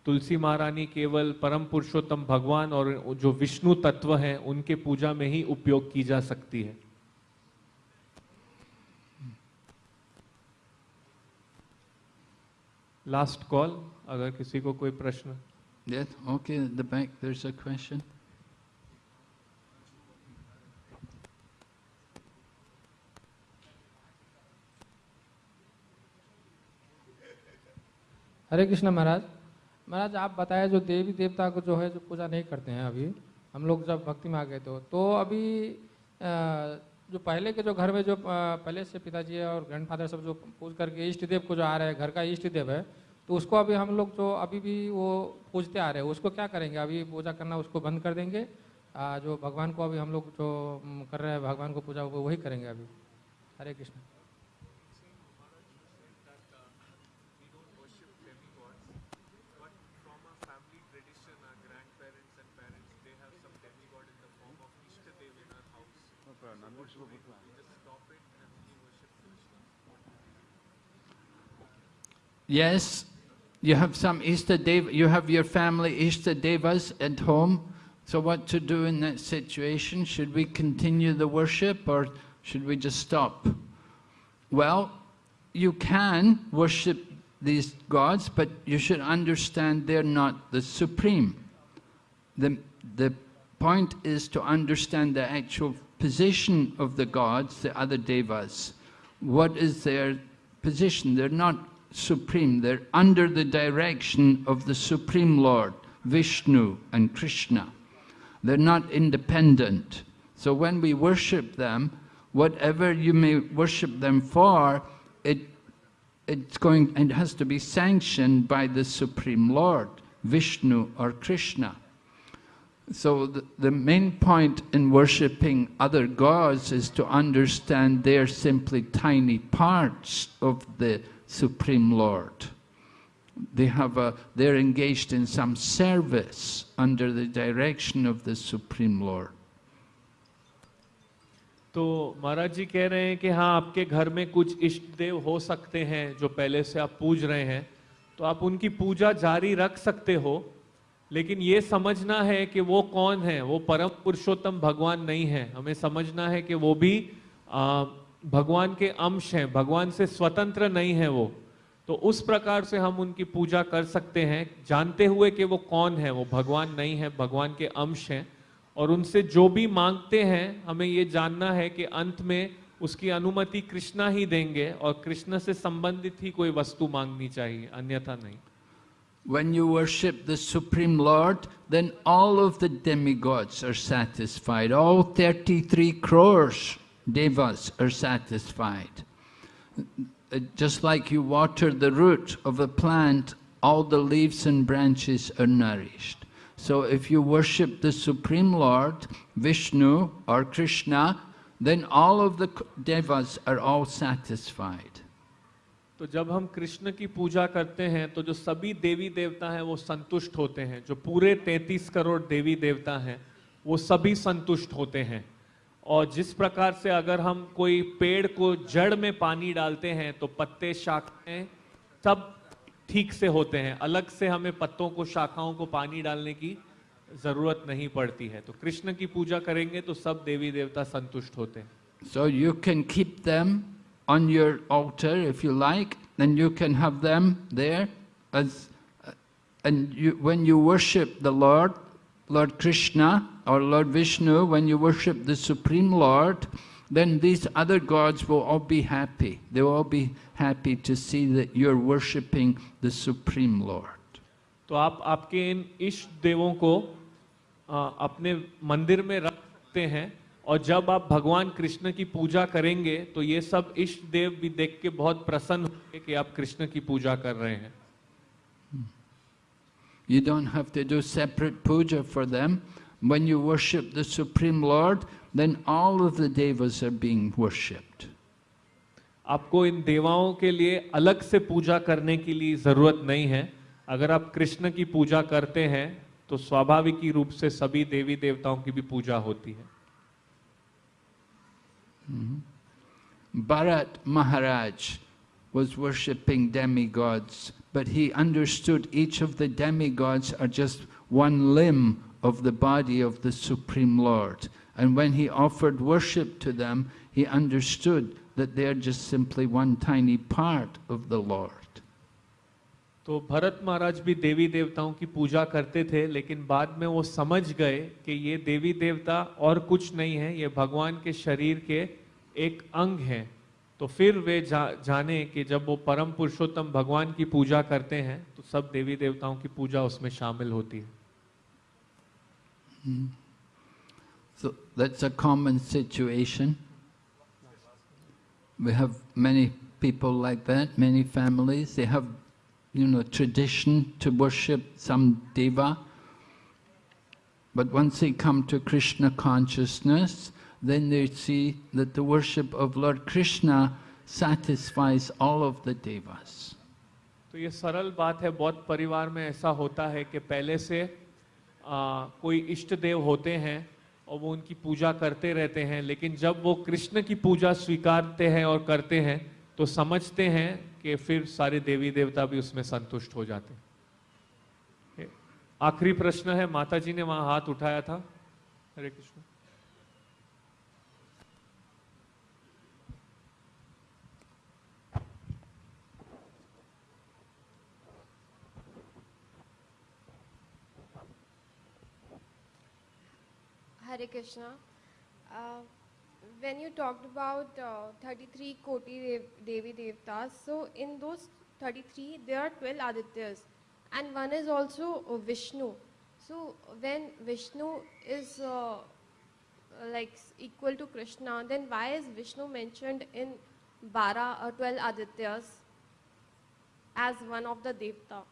तुलसी महारानी केवल परम पुरुषोत्तम भगवान और जो विष्णु तत्व हैं उनके पूजा में ही उपयोग की जा सकती है। लास्ट कॉल अगर किसी को कोई प्रश्न। Yes, okay, at the back there's a question. हरे कृष्ण महाराज महाराज, आप बताए, जो देवी देवता को जो है, जो पूजा नहीं करते हैं अभी, हम लोग जब भक्ति में आ गए तो तो अभी जो पहले के जो घर में जो पहले से पिताजी और ग्रैंडफादर सब जो पूज करके इष्ट देव को जो आ रहे हैं, घर का इष्ट देव है तो उसको अभी हम लोग जो अभी भी वो पूजते आ रहे हैं, उसको क्या करेंगे? अभी पूजा करना उसको बंद कर देंगे जो भगवान को अभी हम लोग जो कर रहे हैं, भगवान को पूजा वही करेंगे अभी। हरे Krishna. Yes, you have some Ishta Dev, you have your family Ishta Devas at home. So what to do in that situation? Should we continue the worship or should we just stop? Well, you can worship these gods, but you should understand they're not the supreme. The, the point is to understand the actual position of the gods, the other devas. What is their position? They're not supreme, they're under the direction of the Supreme Lord, Vishnu and Krishna. They're not independent. So when we worship them, whatever you may worship them for, it it's going it has to be sanctioned by the Supreme Lord, Vishnu or Krishna. So the, the main point in worshipping other gods is to understand they're simply tiny parts of the Supreme Lord. They have a, they're engaged in some service under the direction of the Supreme Lord. तो महाराज जी कह रहे हैं कि हाँ आपके घर में कुछ इष्ट देव हो सकते हैं जो पहले से आप पूज रहे हैं तो आप उनकी पूजा जारी रख सकते हो लेकिन ये समझना है कि वो कौन है वो परम पुरुषोत्तम भगवान नहीं है हमें समझना है कि वो भी आ, भगवान के अंश हैं भगवान से स्वतंत्र नहीं है वो। तो उस प्रकार से हम उनकी पूजा कर सकते हैं। जानते हुए कि वो कौन है वो भगवान नहीं है भगवान के अंश हैं। और उनसे जो भी मांगते हैं हमें ये जानना है कि अंत में उसकी अनुमति कृष्णा ही देंगे और कृष्ण से संबंधित ही कोई वस्तु मांगनी चाहिए अन्यथा नहीं। When you worship the Supreme Lord, then all of the demigods are satisfied. All 33 crores devas are satisfied. uh, just like you water the root of a plant, all the leaves and branches are nourished. So if you worship the Supreme Lord, Vishnu or Krishna, then all of the k- devas are all satisfied. तो जब हम कृष्ण की पूजा करते हैं तो जो सभी देवी देवता हैं वो संतुष्ट होते हैं जो पूरे 33 करोड़ देवी देवता हैं वो सभी संतुष्ट होते हैं और जिस प्रकार से अगर हम कोई पेड़ को जड़ में पानी डालते हैं तो पत्ते शाखाएँ सब ठीक से होते हैं। अलग से हमें पत्तों को शाखाओं को पानी डालने की ज़रूरत नहीं पड़ती है। तो कृष्ण की पूजा करेंगे तो सब देवी देवता संतुष्ट होते हैं। So you can keep them on your altar you like, and you can have them there as, uh, and you, when you worship the Lord Krishna or Lord Vishnu, when you worship the Supreme Lord, then these other gods will all be happy. They will all be happy to see that you're worshipping the Supreme Lord. तो आप आपके इन इष्ट देवों को आ, अपने मंदिर में रख सकते हैं और जब आप भगवान कृष्ण की पूजा करेंगे तो ये सब इष्ट देव भी देख के बहुत प्रसन्न होंगे कि आप कृष्ण की पूजा कर रहे हैं You don't have to do separate puja for them. When you worship the Supreme Lord, then all of the devas are being worshipped. आपको इन देवाओं के लिए अलग से पूजा करने की लिए ज़रूरत नहीं है अगर आप कृष्ण की पूजा करते हैं तो स्वाभाविक ही रूप से सभी देवी देवताओं की भी पूजा होती है Bharat Maharaj was worshipping demigods, but he understood each of the demigods are just one limb of the body of the Supreme Lord. And when he offered worship to them, he understood that they are just simply one tiny part of the Lord. तो भरत महाराज भी देवी देवताओं की पूजा करते थे लेकिन बाद में वो समझ गए कि ये देवी देवता और कुछ नहीं है ये भगवान के शरीर के एक अंग हैं तो फिर वे जा, जाने कि जब वो परम पुरुषोत्तम भगवान की पूजा करते हैं तो सब देवी देवताओं की पूजा उसमें शामिल होती है So that's a common situation. We have many people like that, many families. They have, you know, tradition to worship some deva. But once they come to Krishna consciousness, then they see that the worship of Lord Krishna satisfies all of the devas. तो ये सरल बात है बहुत परिवार में ऐसा होता है कि पहले से आ, कोई इष्ट देव होते हैं और वो उनकी पूजा करते रहते हैं लेकिन जब वो कृष्ण की पूजा स्वीकारते हैं और करते हैं तो समझते हैं कि फिर सारे देवी देवता भी उसमें संतुष्ट हो जाते आखिरी प्रश्न है माता जी ने वहाँ हाथ उठाया था। हरे Krishna. Hare Krishna. Uh, when you talked about uh, 33 Koti Dev, Devi Devtas, so in those 33, there are 12 Adityas, and one is also uh, Vishnu. So when Vishnu is uh, like equal to Krishna, then why is Vishnu mentioned in Bara or 12 Adityas as one of the Devta?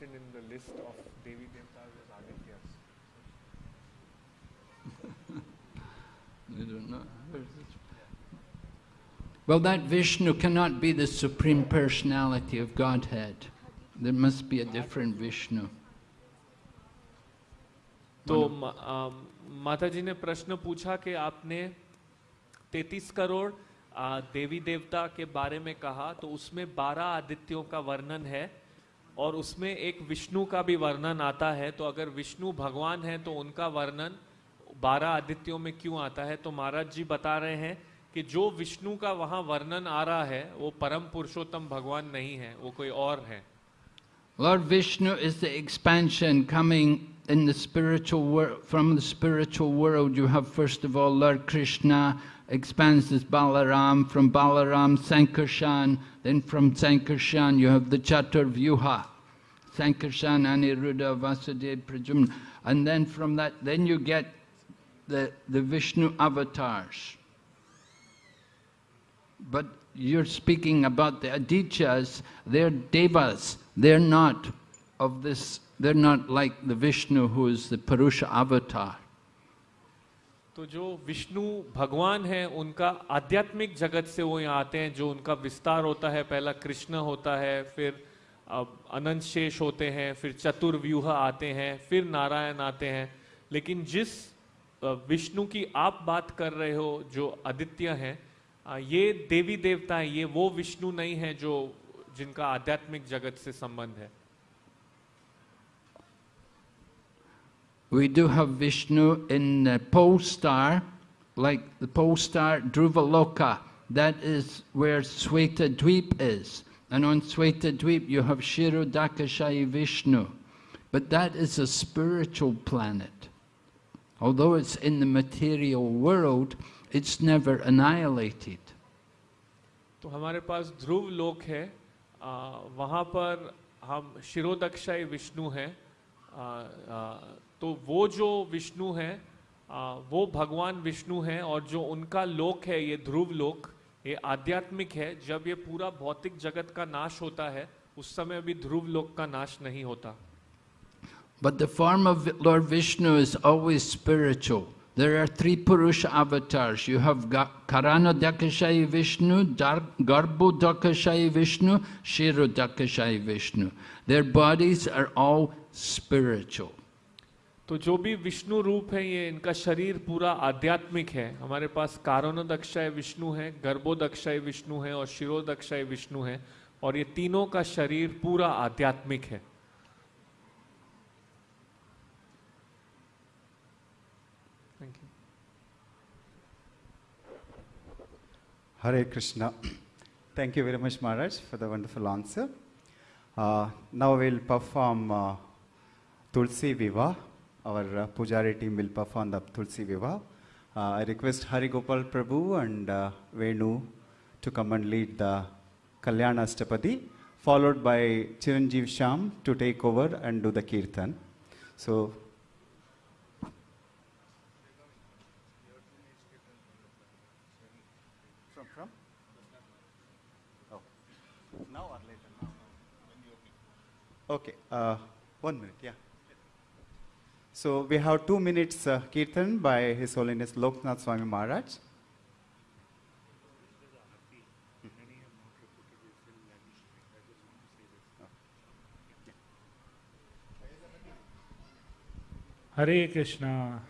Mentioned in the list of Devi Devtas as Adityas. I don't know. Well, that Vishnu cannot be the Supreme Personality of Godhead. There must be a different Vishnu. तो माता जी ने प्रश्न पूछा कि आपने 33 करोड़ देवी देवता के बारे में कहा तो उसमें 12 आदित्यों का वर्णन है और उसमें एक विष्णु का भी वर्णन आता है तो अगर विष्णु भगवान है तो उनका वर्णन 12 आदित्यों में क्यों आता है? तो महाराज जी बता रहे हैं कि जो विष्णु का वहाँ वर्णन आ रहा है वो परम पुरुषोत्तम भगवान नहीं है वो कोई और है। Vishnu is the expansion coming in the spiritual world, from the spiritual world, you have first of all Lord Krishna expands as Balaram, from Balaram Sankarshan, then from Sankarshan you have the Chaturvyuha, Sankarshan, Aniruddha, Vasudeva, Prajumna, and then from that, then you get the, the Vishnu avatars. But you're speaking about the Adityas, they're devas, they're not of this, they're not like the Vishnu who is the Purusha avatar. तो जो विष्णु भगवान है, उनका आध्यात्मिक जगत से वो यहाँ आते हैं, जो उनका विस्तार होता है। पहला कृष्ण होता है, फिर अनंत शेष होते हैं, फिर चतुर्व्यूह आते हैं, फिर नारायण आते हैं। लेकिन जिस विष्णु की आप बात कर रहे हो, जो आदित्य हैं ये देवी देवता हैं, ये वो विष्णु नहीं है, जो जिनका आध्यात्मिक जगत से संबंध है। We do have Vishnu in the pole star, like the pole star Dhruvaloka. That is where Sweta Dweep is. And on Sweta Dweep you have Shirodakashayi Vishnu. But that is a spiritual planet. Although it's in the material world, it's never annihilated. तो हमारे पास ध्रुव लोक है आ, वहाँ पर हम शिरोदक्षाई विष्णु हैं तो वो जो विष्णु हैं आ, वो भगवान विष्णु हैं और जो उनका लोक है ये ध्रुव लोक ये आध्यात्मिक है जब ये पूरा भौतिक जगत का नाश होता है उस समय अभी ध्रुव लोक का नाश नहीं होता But the form of Lord Vishnu is always spiritual. There are three Purusha avatars. You have Karana Dakashayi Vishnu, Garbho Dakashayi Vishnu, Shiro Dakashayi Vishnu. Their bodies are all spiritual. तो जो भी विष्णु रूप है ये इनका शरीर पूरा आध्यात्मिक है हमारे पास कारणोदक्षाय विष्णु है गर्भोदक्षाय विष्णु है और शिरोदक्षाय विष्णु है और ये तीनों का शरीर पूरा आध्यात्मिक है thank you Hare Krishna. Thank you very much, Maharaj, for the wonderful answer. Uh, now we'll perform uh, Tulsi Viva. Our uh, Pujari team will perform the Tulsi Viva. Uh, I request Hari Gopal Prabhu and uh, Venu to come and lead the Kalyana Astapadi, followed by Chiranjeev Sham to take over and do the Kirtan. So? Oh. Okay, uh, one minute, yeah. So we have two minutes uh, kirtan by His Holiness Loknath Swami Maharaj. Hare Krishna.